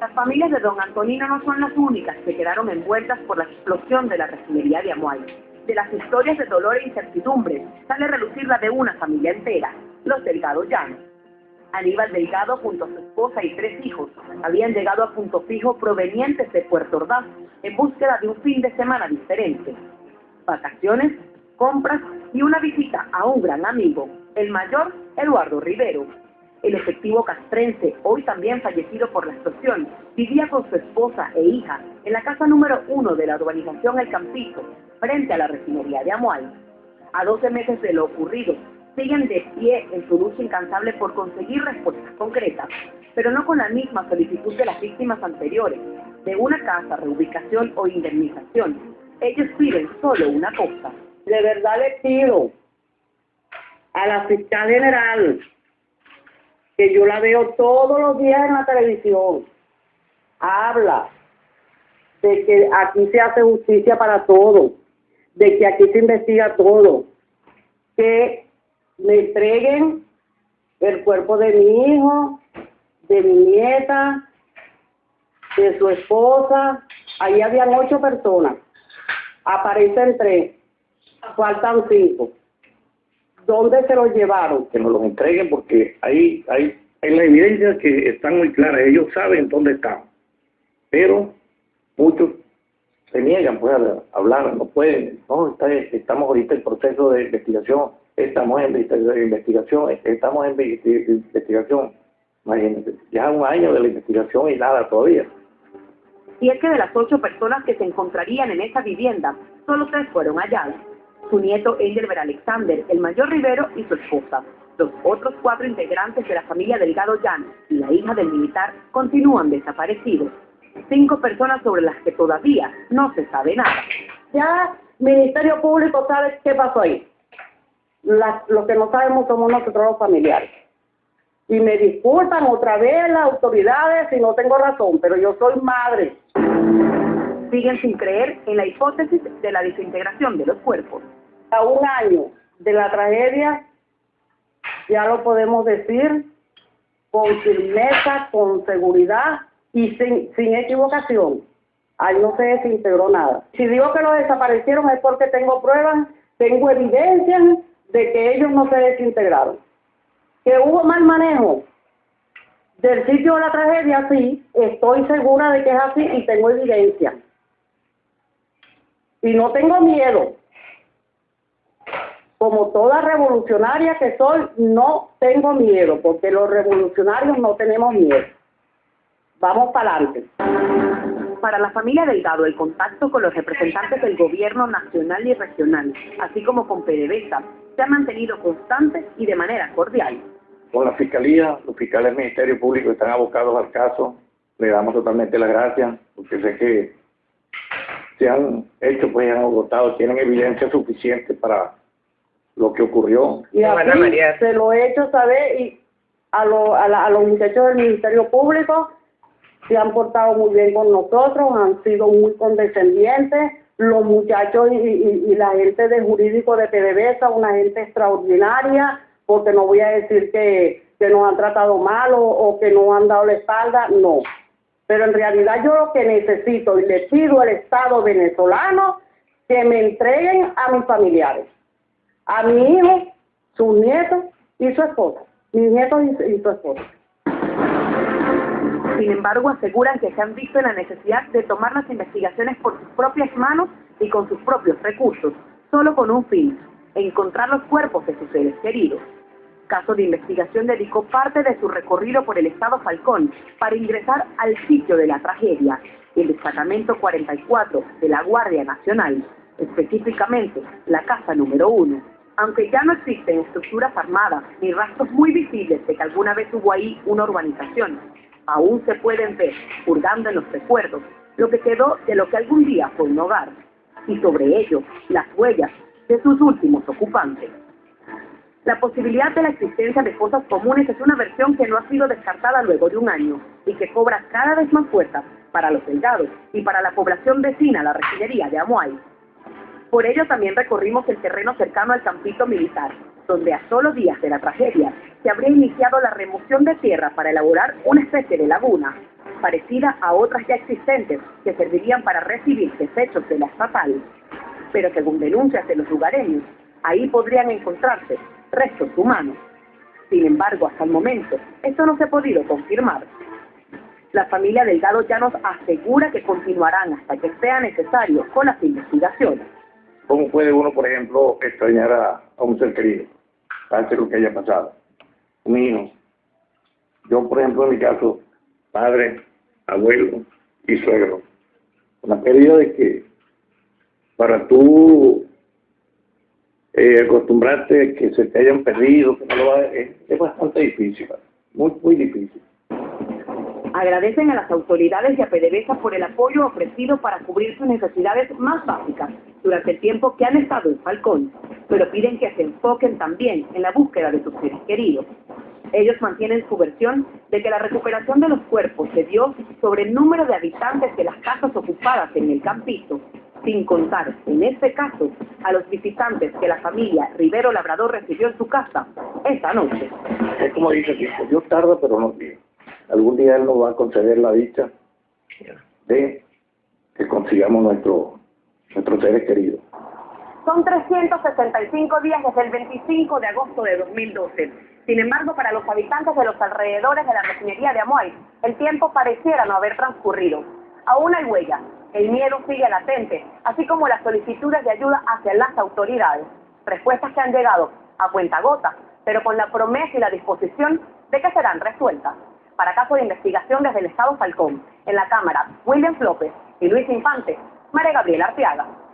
Las familias de don Antonino no son las únicas que quedaron envueltas por la explosión de la refinería de Amuay. De las historias de dolor e incertidumbre sale a relucir la de una familia entera, los Delgado Llanos. Aníbal Delgado junto a su esposa y tres hijos habían llegado a punto fijo provenientes de Puerto Ordaz en búsqueda de un fin de semana diferente. Vacaciones, compras y una visita a un gran amigo, el mayor Eduardo Rivero. El efectivo castrense, hoy también fallecido por la explosión, vivía con su esposa e hija en la casa número uno de la urbanización El Campito, frente a la refinería de Amual. A 12 meses de lo ocurrido, siguen de pie en su lucha incansable por conseguir respuestas concretas, pero no con la misma solicitud de las víctimas anteriores, de una casa, reubicación o indemnización. Ellos piden solo una cosa. De verdad les pido a la fiscal general, que yo la veo todos los días en la televisión, habla de que aquí se hace justicia para todo, de que aquí se investiga todo, que me entreguen el cuerpo de mi hijo, de mi nieta, de su esposa. Ahí habían ocho personas. Aparecen tres. Faltan cinco. ¿Dónde se los llevaron? Que nos los entreguen porque ahí hay, hay la evidencia que están muy claras. Ellos saben dónde están. Pero muchos se niegan pues, a hablar, no pueden. No, está, estamos ahorita en proceso de investigación estamos en investigación, estamos en investigación, imagínense, ya un año de la investigación y nada todavía. Y es que de las ocho personas que se encontrarían en esa vivienda, solo tres fueron halladas. Su nieto Engelbert Alexander, el mayor Rivero y su esposa. Los otros cuatro integrantes de la familia Delgado Llano y la hija del militar continúan desaparecidos. Cinco personas sobre las que todavía no se sabe nada. Ya Ministerio Público sabe qué pasó ahí lo que no sabemos somos nosotros los familiares. Y me disculpan otra vez las autoridades si no tengo razón, pero yo soy madre. Siguen sin creer en la hipótesis de la desintegración de los cuerpos. A un año de la tragedia, ya lo podemos decir con firmeza, con seguridad y sin, sin equivocación. Ahí no se desintegró nada. Si digo que lo desaparecieron es porque tengo pruebas, tengo evidencias de que ellos no se desintegraron. Que hubo mal manejo del sitio de la tragedia, sí, estoy segura de que es así y tengo evidencia. Y no tengo miedo. Como toda revolucionaria que soy, no tengo miedo, porque los revolucionarios no tenemos miedo. Vamos para adelante. Para la familia Delgado, el contacto con los representantes del gobierno nacional y regional, así como con PDVSA, se ha mantenido constante y de manera cordial. Con la Fiscalía, los fiscales del Ministerio Público están abocados al caso. Le damos totalmente las gracias, porque sé que se han hecho, pues han agotado, tienen evidencia suficiente para lo que ocurrió. Y se lo he hecho saber y a, a, a los muchachos del Ministerio Público se han portado muy bien con nosotros, han sido muy condescendientes, los muchachos y, la gente de jurídico de PDVSA, una gente extraordinaria, porque no voy a decir que, nos han tratado mal o, que nos han dado la espalda, no. Pero en realidad yo lo que necesito y le pido al Estado venezolano que me entreguen a mis familiares, a mi hijo, sus nietos y su esposa, mis nietos y su esposa. Sin embargo, aseguran que se han visto en la necesidad de tomar las investigaciones por sus propias manos y con sus propios recursos, solo con un fin, encontrar los cuerpos de sus seres queridos. Caso de Investigación dedicó parte de su recorrido por el Estado Falcón para ingresar al sitio de la tragedia, el destacamento 44 de la Guardia Nacional, específicamente la casa número 1. Aunque ya no existen estructuras armadas ni rastros muy visibles de que alguna vez hubo ahí una urbanización, aún se pueden ver, hurgando en los recuerdos, lo que quedó de lo que algún día fue un hogar, y sobre ello las huellas de sus últimos ocupantes. La posibilidad de la existencia de fosas comunes es una versión que no ha sido descartada luego de un año y que cobra cada vez más fuerza para los delgados y para la población vecina a la refinería de Amuay. Por ello también recorrimos el terreno cercano al campito militar, donde a solo días de la tragedia se habría iniciado la remoción de tierra para elaborar una especie de laguna, parecida a otras ya existentes que servirían para recibir desechos de la estatal. Pero según denuncias de los lugareños, ahí podrían encontrarse restos humanos. Sin embargo, hasta el momento, esto no se ha podido confirmar. La familia Delgado ya nos asegura que continuarán hasta que sea necesario con las investigaciones. ¿Cómo puede uno, por ejemplo, extrañar a, un ser querido? Pase lo que haya pasado. Un. Yo, por ejemplo, en mi caso, padre, abuelo y suegro. La pérdida de que para tú eh, acostumbrarte que se te hayan perdido, que no lo va, es, es bastante difícil, muy, muy difícil. Agradecen a las autoridades y a PDVSA por el apoyo ofrecido para cubrir sus necesidades más básicas durante el tiempo que han estado en Falcón, pero piden que se enfoquen también en la búsqueda de sus seres queridos. Ellos mantienen su versión de que la recuperación de los cuerpos se dio sobre el número de habitantes de las casas ocupadas en el campito, sin contar, en este caso, a los visitantes que la familia Rivero Labrador recibió en su casa esa noche. Es como dice Dios tarda pero no bien algún día Él nos va a conceder la dicha de que consigamos nuestro, nuestros seres queridos. Son 365 días desde el 25 de agosto de 2012. Sin embargo, para los habitantes de los alrededores de la refinería de Amuay, el tiempo pareciera no haber transcurrido. Aún hay huella, el miedo sigue latente, así como las solicitudes de ayuda hacia las autoridades. Respuestas que han llegado a cuenta gota, pero con la promesa y la disposición de que serán resueltas para caso de investigación desde el Estado Falcón. En la Cámara, William López y Luis Infante, María Gabriela Arteaga.